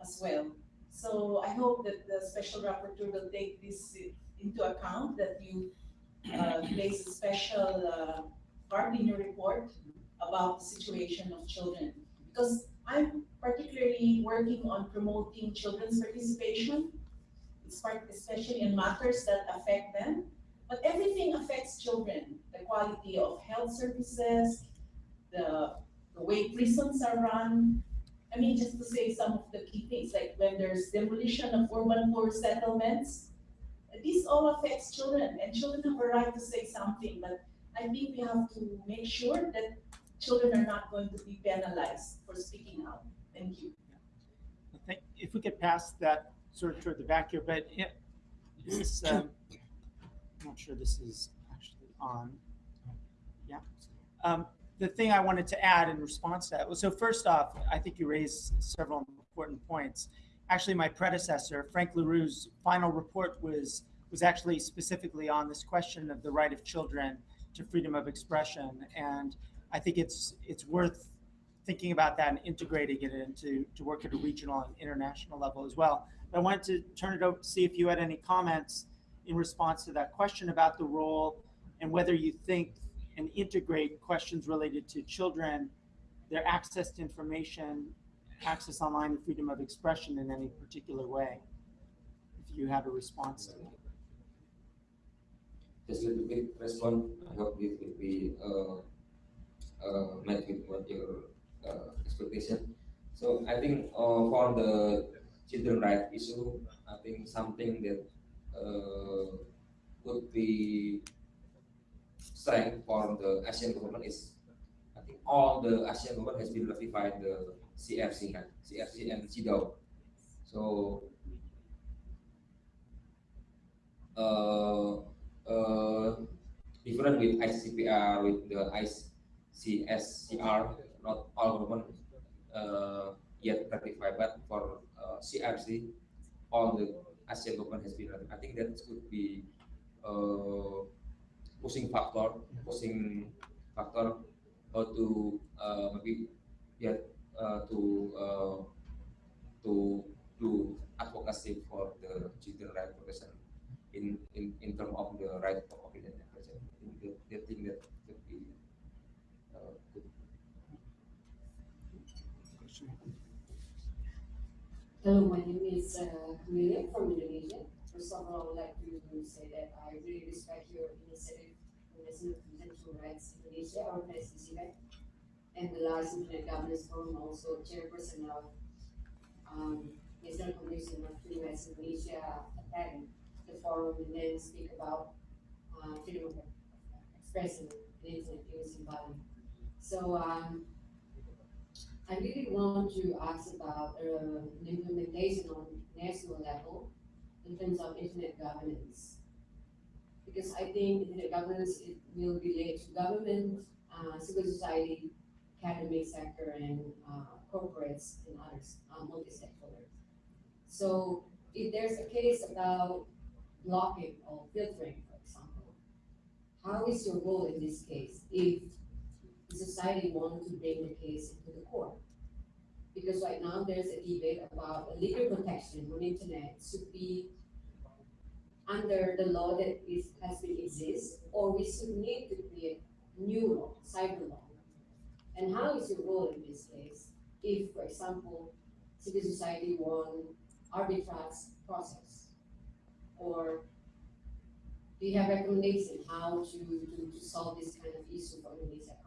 as well. So I hope that the special rapporteur will take this into account, that you uh, place a special uh, part in your report about the situation of children. Because I'm particularly working on promoting children's participation. Especially in matters that affect them. But everything affects children. The quality of health services, the, the way prisons are run. I mean, just to say some of the key things, like when there's demolition of urban poor settlements, this all affects children, and children have a right to say something, but I think we have to make sure that children are not going to be penalized for speaking out. Thank you. If we could pass that sort of toward the back here, but it, this, um, not sure this is actually on. Yeah. Um, the thing I wanted to add in response to that was, so first off, I think you raised several important points. Actually, my predecessor, Frank La Rue's final report was, was actually specifically on this question of the right of children to freedom of expression. And I think it's, it's worth thinking about that and integrating it into to work at a regional and international level as well. But I wanted to turn it over to see if you had any comments in response to that question about the role and whether you think and integrate questions related to children, their access to information, access online and freedom of expression in any particular way. If you have a response to that. Just a little bit respond. I hope it will be uh, uh, met with what your uh, expectation. So I think uh, for the children right issue, I think something that would be strength for the Asian government is I think all the Asian government has been ratified the CFC? CFC and CEDAW. So uh, uh, different with ICCPR, with the ICSCR, not all government uh, yet ratified, but for uh, CRC, all the ASEAN government has been. I think that could be uh, pushing factor, pushing factor how to uh, maybe get uh, to uh, to do advocacy for the children right protection in in in terms of the right of opinion. I think that, that thing that Hello, my name is uh, from Indonesia. First of all, I would like to say that I really respect your initiative, National Convention Rights Indonesia, this event. And the last Internet Governance Forum, also chairperson of um, National Commission of Free Rights Indonesia, attend the forum and then speak about uh, freedom of expression in internet use in Bali. So um, I really want to ask about uh, implementation on national level in terms of internet governance. Because I think internet governance it will relate to government, uh, civil society, academic sector, and uh, corporates and others, uh, multi-stakeholders. So if there's a case about blocking or filtering, for example, how is your role in this case if society wanted to bring the case into the court? Because right now there's a debate about legal protection on internet should be under the law that is, has been exist, or we should need to create new law, cyber law. And how is your role in this case? If, for example, civil society won arbitrage process, or do you have recommendation how to, to, to solve this kind of issue for someone?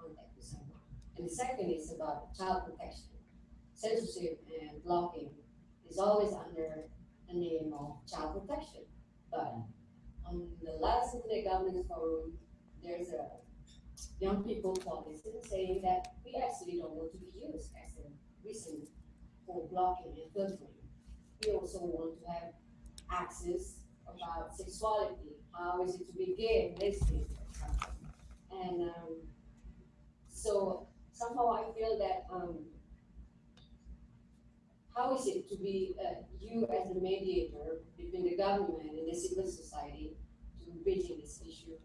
And the second is about child protection. Censorship and blocking is always under the name of child protection. But on the last Internet Governance Forum, there's a young people coalition saying that we actually don't want to be used as a reason for blocking and filtering. We also want to have access about sexuality, how is it to be gay lesbian. And um, so somehow I feel that um, how is it to be uh, you as a mediator between the government and the civil society to bridging this issue?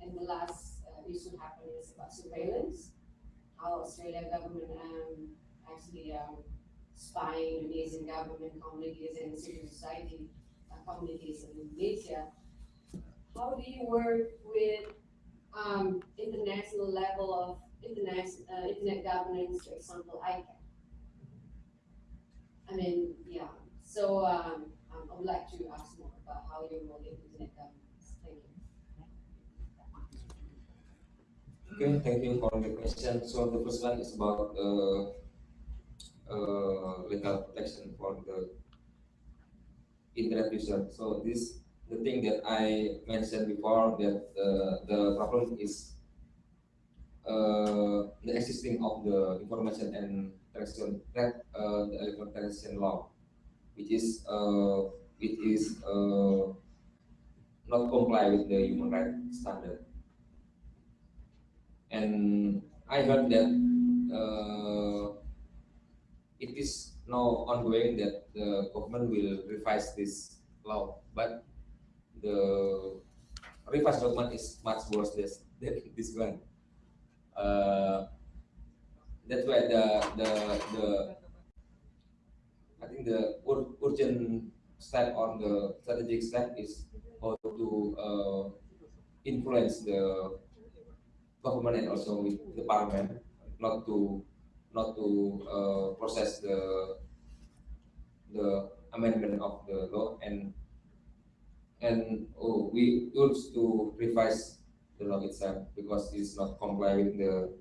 And the last uh, issue happened is about surveillance, how Australian government um, actually um, spying Indonesian government communities and civil society uh, communities in Indonesia. How do you work with um, international level of internet, uh, internet governance, for example, ICANN? I mean, yeah, so um, um, I would like to ask more about how you in internet governance. Thank you. Okay, thank you for the question. So the first one is about uh, uh, legal protection for the internet user. So this the thing that I mentioned before that uh, the problem is uh, the existing of the information and transaction uh, the transaction law, which is uh, it is uh, not comply with the human rights standard. And I heard that uh, it is now ongoing that the government will revise this law, but the revised document is much worse than this one. Uh, that's why the the the I think the ur urgent step or the strategic step is how to uh, influence the government and also with the parliament not to not to uh, process the the amendment of the law and and oh, we urge to revise the law itself because it's not comply with the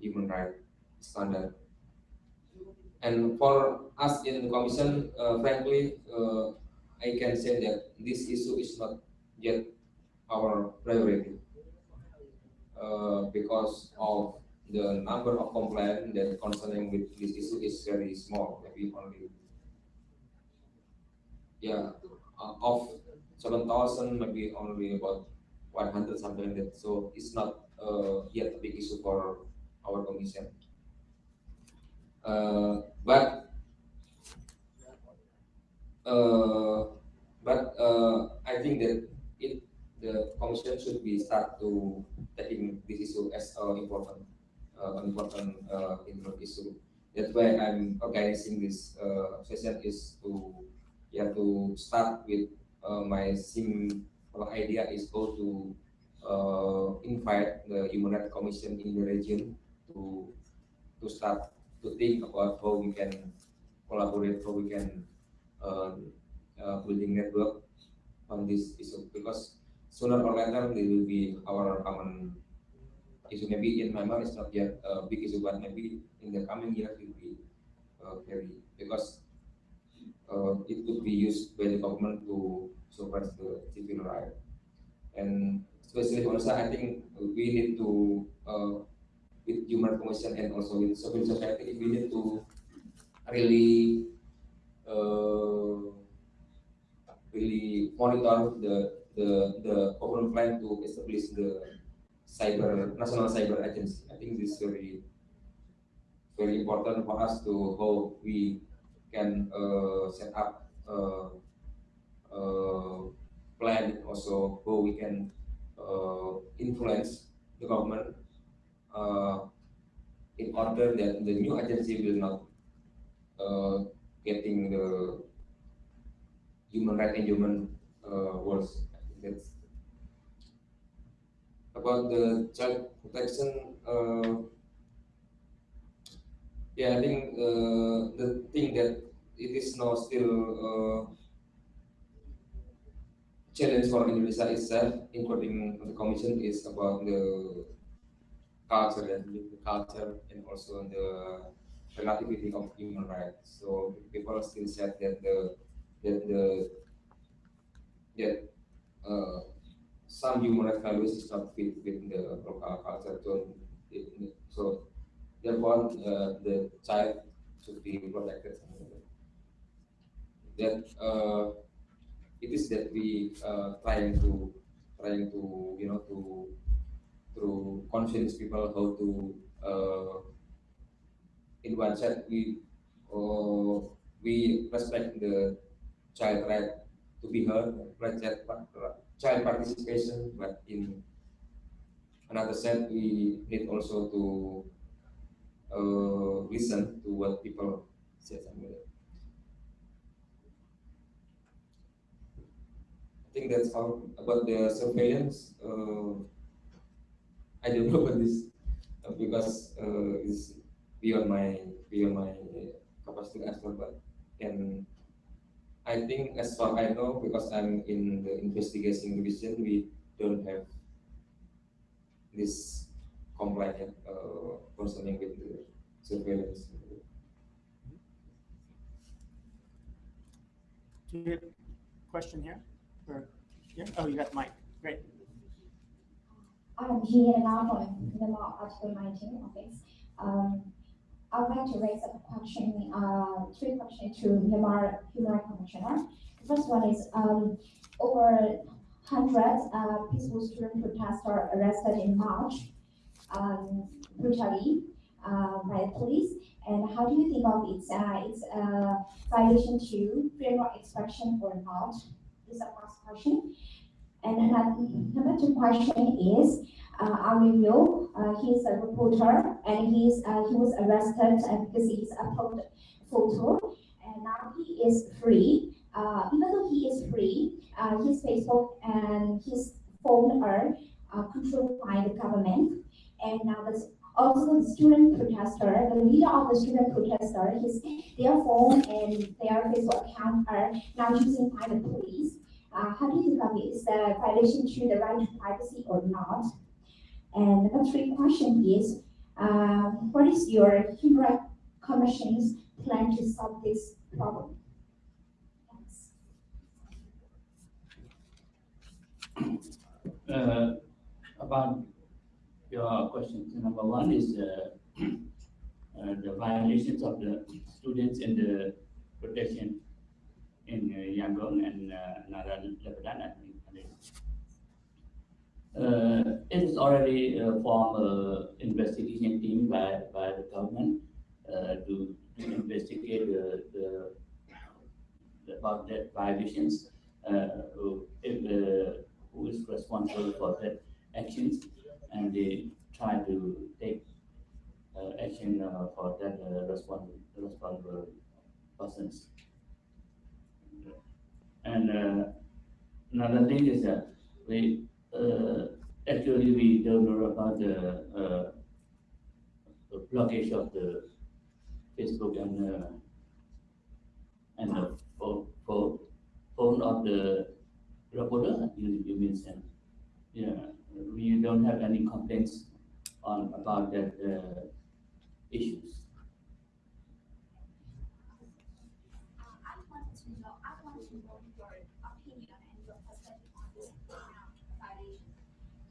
human right standard. And for us in the commission, uh, frankly, uh, I can say that this issue is not yet our priority uh, because of the number of complaints that concerning with this issue is very small, maybe only yeah uh, of seven thousand, maybe only about one hundred something like that. So it's not uh, yet a big issue for our commission. Uh, but uh, but uh, I think that it the commission should be start to taking this issue as an important uh, important uh, issue that's why I'm organizing this session is to yeah to start with my simple idea is go to uh, invite the Human Rights Commission in the region to to start to think about how we can collaborate, how we can uh, uh, building network on this issue because sooner or later they will be our common issue. Maybe in Myanmar it's not yet a big issue, but maybe in the coming years will be uh, very because uh, it could be used by the government to suppress the civil right. And especially also, I think we need to uh, with human commission and also with civil society, we need to really uh, really monitor the the the government plan to establish the cyber national cyber agency. I think this is very very important for us to how we can uh, set up uh, plan also how we can uh, influence the government uh, in order that the new agency will not uh, getting the human right and human uh, think that's about the child protection. Uh, yeah, I think uh, the thing that it is now still uh, challenge for Indonesia itself, including the commission, is about the culture and the culture and also the relativity of human rights. So people still said that the that the that uh, some human rights values is not fit with the local culture. So, it, so therefore, uh, the child should be protected. That uh, it is that we uh, trying to trying to you know to to convince people how to uh, in one side we uh, we respect the child right to be heard, child, participation, but in another side we need also to uh, listen to what people say. I think that's all about the surveillance. Uh, I don't know about this uh, because uh, it's beyond my beyond my capacity as well, but can I think as far I know, because I'm in the investigation division, we don't have this complaint uh, concerning with the surveillance. Do you have a question here? Yeah, oh, you got the mic, great. I'm now from the law article 19 office. Um, I would like to raise a question, uh, three questions to Human, Human Commissioner. The first one is um, over 100 uh, peaceful student protesters arrested in March um, brutally uh, by the police. And how do you think of its, uh, its uh, violation to freedom of expression or not? Is the first question. And another, question is, uh, Aurelio, uh, he's a reporter and he's uh, he was arrested because he's uploaded photo and now he is free. Uh, even though he is free, uh, his Facebook and his phone are uh, controlled by the government. And now this also the student protester, the leader of the student protester, his their phone and their Facebook account are now using by the police. Uh, how do you think? Is the violation to the right to privacy or not? And the three question is, uh, what is your Human Rights Commission's plan to solve this problem? Uh, about your questions, number one is uh, uh, the violations of the students in the protection in uh, Yangon and uh, Nara Letpadan, I. Uh, it is already uh, formed an investigation team by, by the government uh, to, to investigate the, the, about that violations, uh, who, if, uh, who is responsible for that actions, and they try to take uh, action uh, for that uh, responsible, responsible persons. And another thing is that we, actually, we don't know about the, the blockage of the Facebook and, uh, and the phone, phone, phone of the reporter, you, you mean, Sam? Yeah, we don't have any complaints on, about that, uh, issues. I want to know, I want to know your opinion and your perspective on this violation.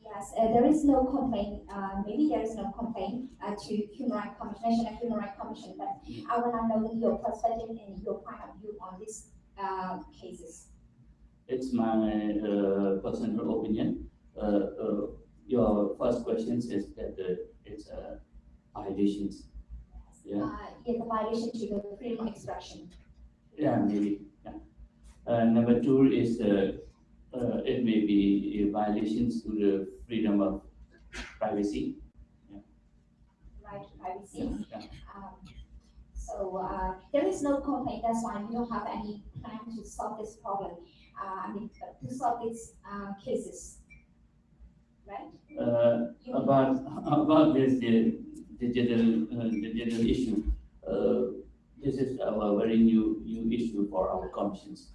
Yes, uh, there is no complaint, uh, maybe there is no complaint, uh, to Human Rights Commission, National Human Rights Commission, but I want to know your perspective and your point of view on these, uh, cases. It's my uh, personal opinion. Uh, uh, your first question is that uh, it's a violations. Yeah, Uh, yeah, the violation to the freedom of expression. yeah, maybe, yeah. Uh, number two is, uh, uh, it may be violations to the freedom of privacy. right privacy. Yeah, yeah. Um, So, uh, there is no complaint, that's why we don't have any plan to solve this problem, uh, I mean, to solve these, uh, cases. Uh, about, about this digital, uh, digital issue, uh, this is a very new, new issue for our commissions.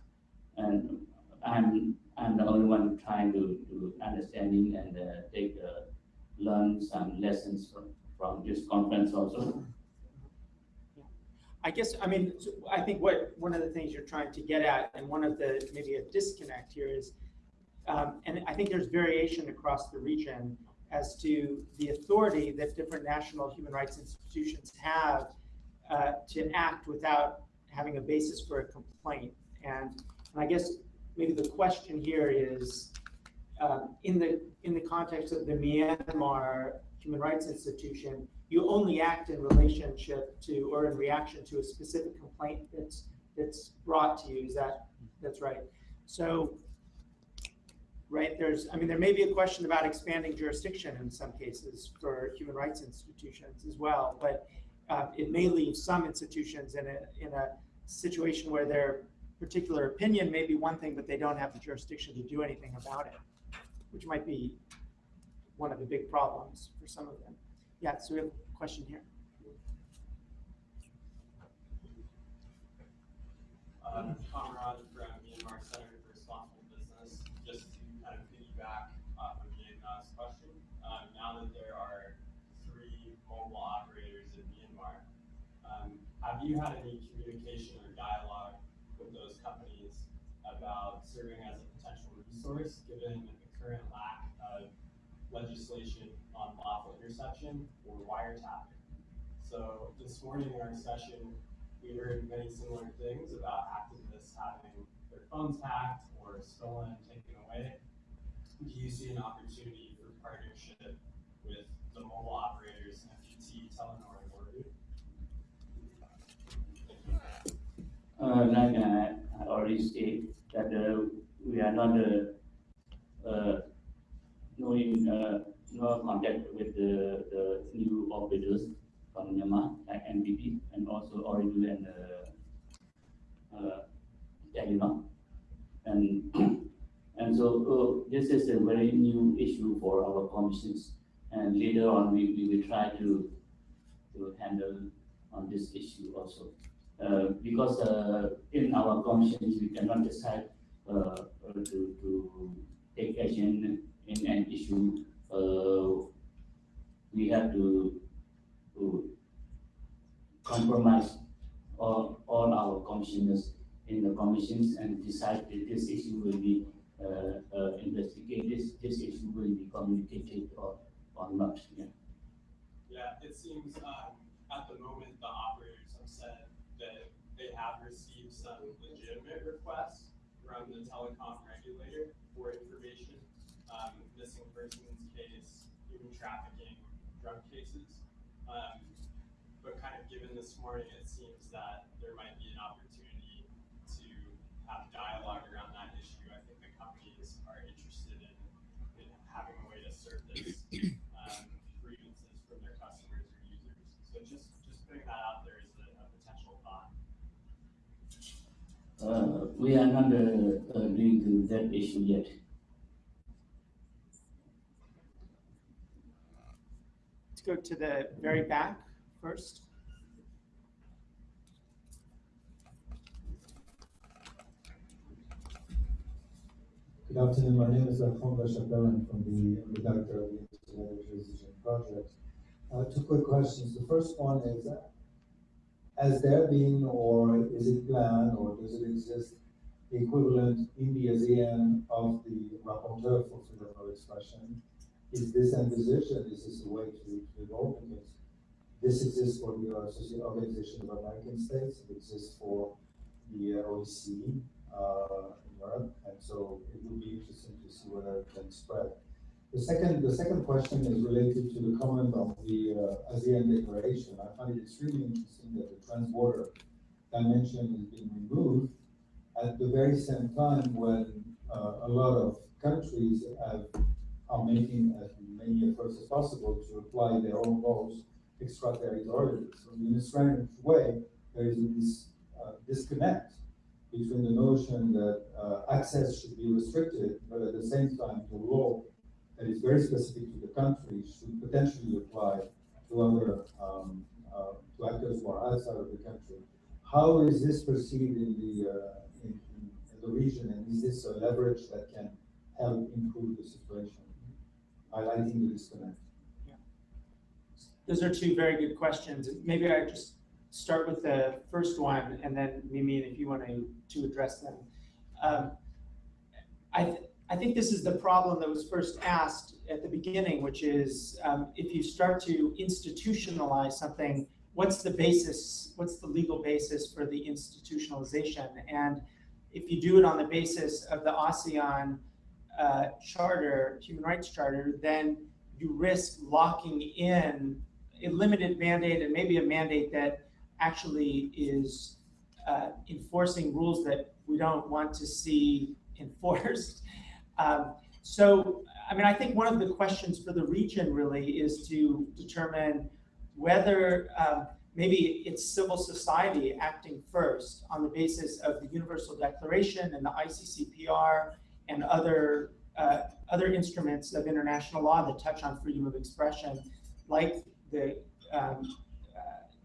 And I'm, I'm the only one trying to, to understanding and, uh, take, learn some lessons from, from this conference also. I guess, I mean, I think what, one of the things you're trying to get at, and one of the, maybe a disconnect here is, um, and I think there's variation across the region as to the authority that different national human rights institutions have uh, to act without having a basis for a complaint. And, and I guess maybe the question here is, um, in the, in the context of the Myanmar Human Rights Institution, you only act in relationship to, or in reaction to a specific complaint that's, that's brought to you, is that, that's right? So, right, there's, I mean, there may be a question about expanding jurisdiction in some cases for human rights institutions as well, but uh, it may leave some institutions in a, in a situation where their particular opinion may be one thing, but they don't have the jurisdiction to do anything about it, which might be one of the big problems for some of them. Yeah, so we have a question here. Uh, from Myanmar Center for Responsible Business, just to kind of piggyback off of Yana's question. Um, now that there are three mobile operators in Myanmar, um, have you had any communication or dialogue with those companies about serving as a potential resource, given the current lack of legislation on lawful interception or wiretapping? So this morning in our session, we heard many similar things about activists having their phones hacked or stolen and taken away. Do you see an opportunity for partnership with the mobile operators, MPT, Telenor, and Ooredoo? Uh, like I already stated, that uh, we are not uh, uh, knowing, uh, no contact with the, the new operators from Myanmar, like MPT, and also Ooredoo and uh, uh. And, and so uh, this is a very new issue for our commissions. And later on, we, we will try to, to handle on this issue also. Uh, because uh, in our commissions, we cannot decide uh, to, to take action in an issue. We have to, to compromise all, all our commissioners in the commissions and decide that this issue will be uh, uh, investigated, this, this issue will be communicated or, or not. Yeah. Yeah, it seems, um, at the moment, the that they have received some legitimate requests from the telecom regulator for information, um, missing persons case, human trafficking, drug cases. Um, but kind of given this morning, it seems that there might be an opportunity to have dialogue around that issue. I think the companies are interested in, in having a way to serve um, grievances from their customers or users. We are not uh, uh, doing that issue yet. Let's go to the very back first. Good afternoon, my name is Alfonso Chapelan from the, I'm the director of the Internet Transition Project. Uh, two quick questions. The first one is, uh, has there been or is it planned or does it exist the equivalent in the ASEAN of the rapporteur for freedom of expression? Is this envisaged and is this a way to, to evolve? Because this exists for the Organization of American States, it exists for the OSCE, uh, Europe, and so it would be interesting to see whether it can spread. The second, the second question is related to the comment of the uh, ASEAN Declaration. I find it extremely interesting that the transborder dimension is being removed at the very same time when uh, a lot of countries have, are making as many efforts as possible to apply their own laws extraterritorially. So in a strange way, there is this uh, disconnect between the notion that uh, access should be restricted, but at the same time, the law that is very specific to the country should potentially apply to other um, uh, to actors who are outside of the country. How is this perceived in the uh, in, in, the region, and is this a leverage that can help improve the situation, highlighting the disconnect? Yeah. Those are two very good questions. Maybe I just start with the first one, and then Mimi, if you want to, to address them. Um, I, th I think this is the problem that was first asked at the beginning, which is um, if you start to institutionalize something, what's the basis, what's the legal basis for the institutionalization? And if you do it on the basis of the ASEAN uh, charter, human rights charter, then you risk locking in a limited mandate and maybe a mandate that actually is uh, enforcing rules that we don't want to see enforced. Um, so, I mean, I think one of the questions for the region really is to determine whether um, maybe it's civil society acting first on the basis of the Universal Declaration and the ICCPR and other uh, other instruments of international law that touch on freedom of expression, like the um,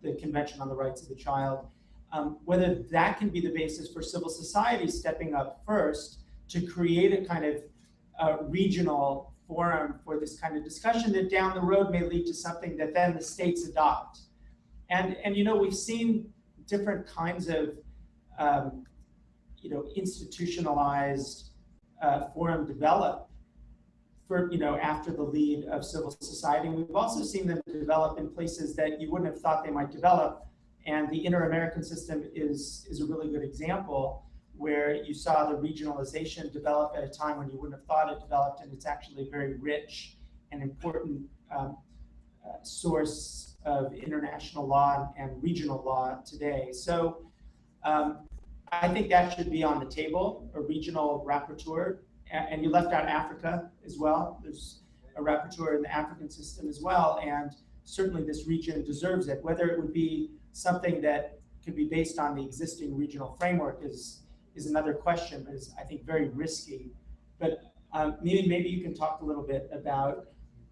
the Convention on the Rights of the Child, um, whether that can be the basis for civil society stepping up first to create a kind of uh, regional forum for this kind of discussion that down the road may lead to something that then the states adopt. And, and you know, we've seen different kinds of, um, you know, institutionalized uh, forum develop for, you know, after the lead of civil society. And we've also seen them develop in places that you wouldn't have thought they might develop. And the Inter-American system is, is a really good example where you saw the regionalization develop at a time when you wouldn't have thought it developed, and it's actually a very rich and important um, uh, source of international law and regional law today. So um, I think that should be on the table, a regional rapporteur and you left out Africa as well. There's a rapporteur in the African system as well, and certainly this region deserves it. Whether it would be something that could be based on the existing regional framework is is another question, but is I think very risky. But um, maybe maybe you can talk a little bit about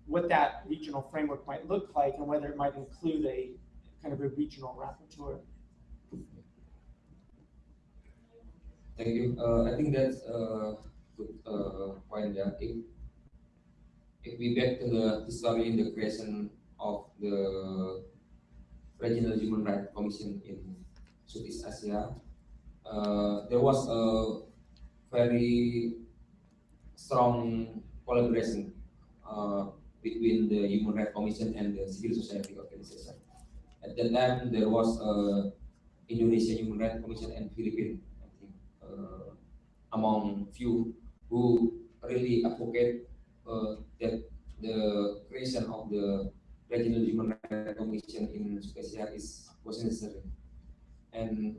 what that regional framework might look like and whether it might include a kind of a regional rapporteur. Thank you. Uh, I think that's a good uh, point there. If, if we back to the history in the creation of the Regional Human Rights Commission in Southeast Asia, uh, there was a very strong collaboration uh, between the Human Rights Commission and the civil society organization. At that time, there was a Indonesian Human Rights Commission and Philippines, I think, uh, among few who really advocate uh, that the creation of the regional human rights commission in Asia is was necessary. And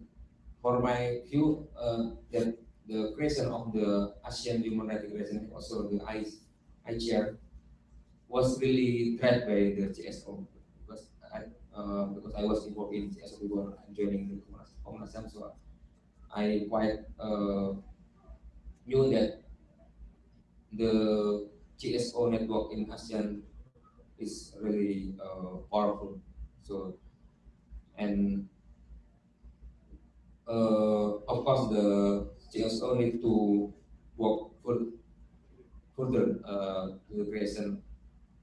for my view, uh, that the creation of the ASEAN Human Rights Declaration, also the I, was really tried by the CSO because I uh, because I was involved in CSO before joining the HAM, so I quite uh, knew that the CSO network in ASEAN is really uh, powerful. So, and uh, of course, the CSO need to work fur- further uh, to the creation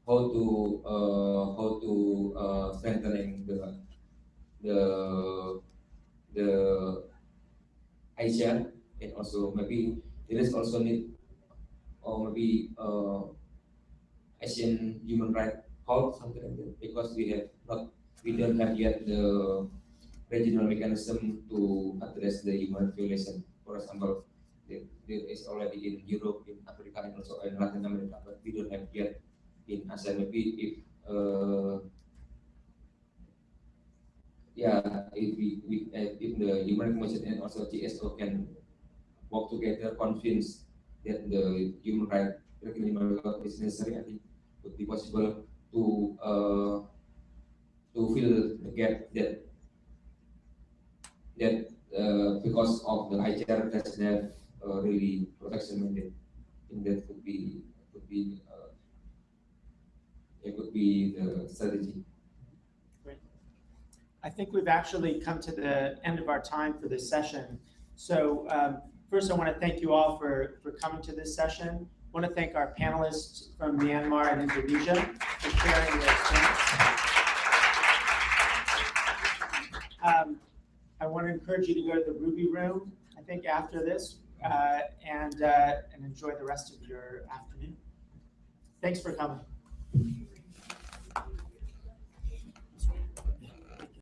how to uh, how to uh, strengthening the the the Asia and also maybe there is also need or maybe uh, Asian human right code something like that because we have not we don't have yet the regional mechanism to address the human violation. For example, there, is already in Europe, in Africa, and also in Latin America, but we don't have yet in ASEAN. Maybe if uh, yeah, if we, we uh, if the human commission and also GSO can work together, convince that the human right regulation is necessary, I think would be possible to uh, to fill the gap that that uh, because of the AICHR doesn't uh, really protection mandate. I think that could be could be uh, it could be the strategy. I think we've actually come to the end of our time for this session. So um, first, I want to thank you all for, for coming to this session. I want to thank our panelists from Myanmar and Indonesia for sharing their experience. Um, I want to encourage you to go to the Ruby Room, I think, after this, uh, and, uh, and enjoy the rest of your afternoon. Thanks for coming.